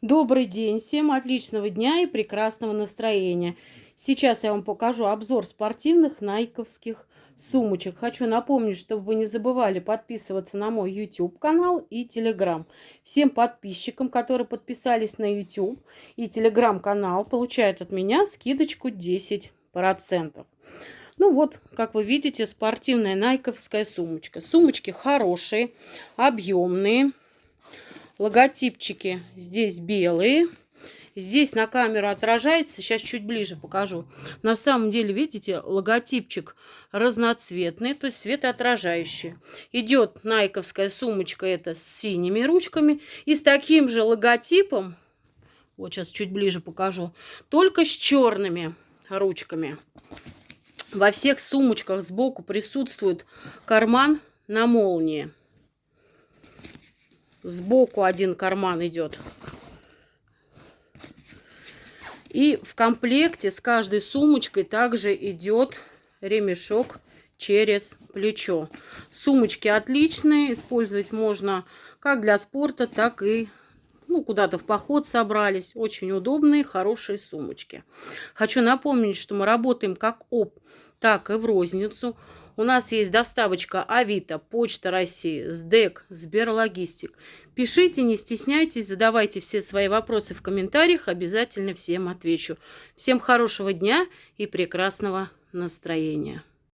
Добрый день, всем отличного дня и прекрасного настроения. Сейчас я вам покажу обзор спортивных найковских сумочек. Хочу напомнить, чтобы вы не забывали подписываться на мой YouTube канал и Telegram. Всем подписчикам, которые подписались на YouTube и Telegram канал, получают от меня скидочку 10%. Ну вот, как вы видите, спортивная найковская сумочка. Сумочки хорошие, объемные. Логотипчики здесь белые. Здесь на камеру отражается, сейчас чуть ближе покажу. На самом деле, видите, логотипчик разноцветный, то есть светоотражающий. Идет найковская сумочка, это с синими ручками. И с таким же логотипом, вот сейчас чуть ближе покажу, только с черными ручками. Во всех сумочках сбоку присутствует карман на молнии. Сбоку один карман идет. И в комплекте с каждой сумочкой также идет ремешок через плечо. Сумочки отличные, использовать можно как для спорта, так и ну, куда-то в поход собрались. Очень удобные, хорошие сумочки. Хочу напомнить, что мы работаем как оп, так и в розницу. У нас есть доставочка Авито, Почта России, СДЭК, Сберлогистик. Пишите, не стесняйтесь, задавайте все свои вопросы в комментариях, обязательно всем отвечу. Всем хорошего дня и прекрасного настроения.